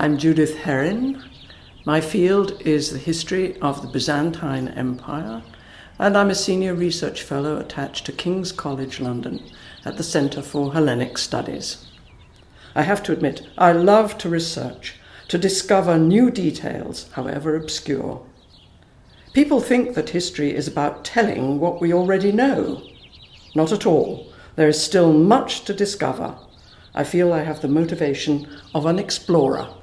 I'm Judith Herrin. My field is the history of the Byzantine Empire, and I'm a senior research fellow attached to King's College London at the Centre for Hellenic Studies. I have to admit, I love to research, to discover new details, however obscure. People think that history is about telling what we already know. Not at all. There is still much to discover. I feel I have the motivation of an explorer.